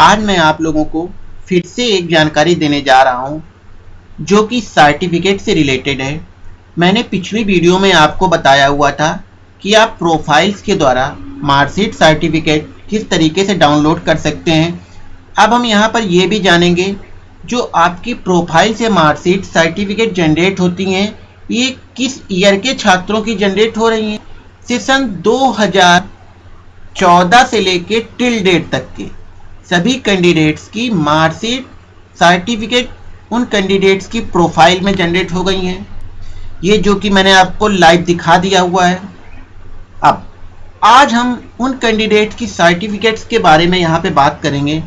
आज मैं आप लोगों को फिर से एक जानकारी देने जा रहा हूँ, जो कि सर्टिफिकेट से रिलेटेड है। मैंने पिछली वीडियो में आपको बताया हुआ था कि आप प्रोफाइल्स के द्वारा मार्कशीट सर्टिफिकेट किस तरीके से डाउनलोड कर सकते हैं। अब हम यहाँ पर ये भी जानेंगे, जो आपकी प्रोफ़ाइल से मार्कशीट सर्टिफिकेट जनरेट होती हैं, ये किस ईयर के छात्रों की जनरेट हो रही हैं? सेशन 2014 से लेके टिल डेट तक के। सभी कैंडिडेट्स की मार्कशीट सर्टिफिकेट उन कैंडिडेट्स की प्रोफ़ाइल में जनरेट हो गई हैं। ये जो कि मैंने आपको लाइव दिखा दिया हुआ है। अब, आज हम उन कैंडिडेट की सर्टिफिकेट्स के बारे में यहाँ पे बात करेंगे,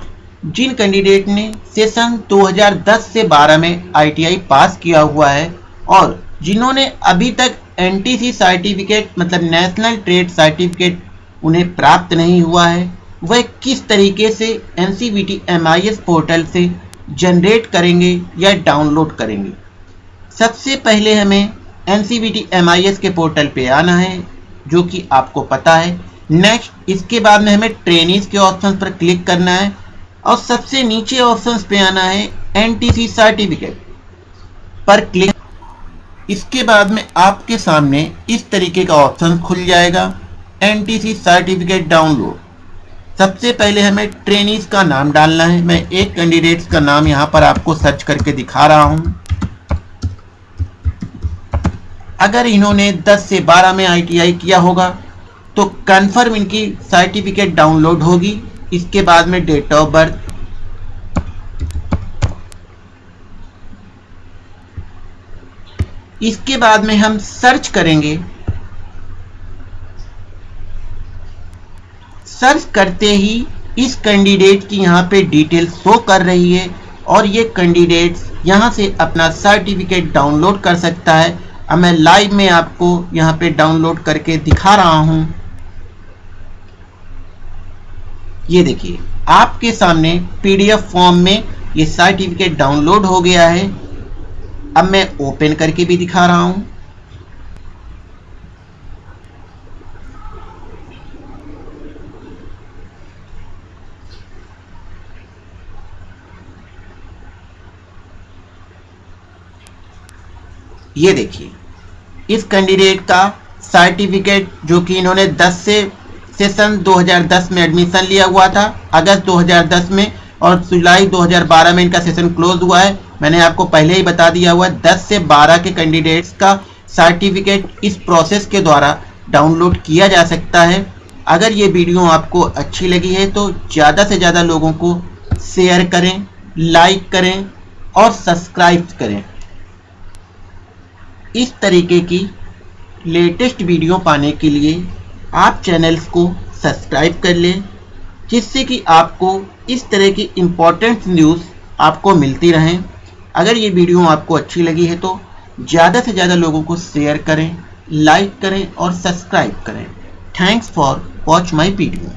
जिन कैंडिडेट ने सेशन 2010 से 12 में आईटीआई पास किया हुआ है और जिन्होंने अभी तक एनटीसी सर्टिफिकेट मतलब नेशनल ट्रेड सर्टिफिकेट उन्हें प्राप्त नहीं हुआ है। वह किस तरीके से N C B T M I S portal से जनरेट करेंगे या डाउनलोड करेंगे? सबसे पहले हमें N C B T M I S के पोर्टल पे आना है, जो कि आपको पता है। नेक्स्ट इसके बाद में हमें ट्रेनिंग के ऑप्शन पर क्लिक करना है और सबसे नीचे ऑप्शन पे आना है एनटीसी सर्टिफिकेट पर क्लिक इसके बाद में आपके सामने इस तरीके का ऑप्शन खुल जाएगा एनटीसी सर्टिफिकेट डाउनलोड सबसे पहले हमें ट्रेनिस का नाम डालना है। मैं एक कैंडिडेट्स का नाम यहाँ पर आपको सर्च करके दिखा रहा हूँ। अगर इन्होंने 10 से 12 में आईटीआई किया होगा तो कन्फर्म इनकी सर्टिफिकेट डाउनलोड होगी। इसके बाद में डेट ऑफ़ बर्थ इसके बाद में हम सर्च करेंगे। सर्च करते ही इस कैंडिडेट की यहाँ पे डिटेल शो कर रही है और ये कैंडिडेट यहाँ से अपना सर्टिफिकेट डाउनलोड कर सकता है। अब मैं लाइव में आपको यहाँ पे डाउनलोड करके दिखा रहा हूँ। ये देखिए, आपके सामने पीडीएफ फॉर्म में ये सर्टिफिकेट डाउनलोड हो गया है। अब मैं ओपन करके भी दिखा रहा हूँ। ये देखिए। इस कैंडिडेट का सर्टिफिकेट जो कि इन्होंने 10 से सेशन 2010 में एडमिशन लिया हुआ था, अगस्त 2010 में और जुलाई 2012 में इनका सेशन क्लोज हुआ है। मैंने आपको पहले ही बता दिया हुआ है 10 से 12 के कैंडिडेट्स का सर्टिफिकेट इस प्रोसेस के द्वारा डाउनलोड किया जा सकता है। अगर ये वीडियो आपको अच्छी लगी है तो ज़्यादा से ज़्यादा लोगों को शेयर करें लाइक करें और सब्सक्राइब करें। इस तरीके की लेटेस्ट वीडियो पाने के लिए आप चैनल्स को सब्सक्राइब कर लें, जिससे कि आपको इस तरह की इम्पोर्टेंट न्यूज़ आपको मिलती रहें। अगर ये वीडियो आपको अच्छी लगी है तो ज़्यादा से ज़्यादा लोगों को शेयर करें लाइक करें और सब्सक्राइब करें। Thanks for watch my video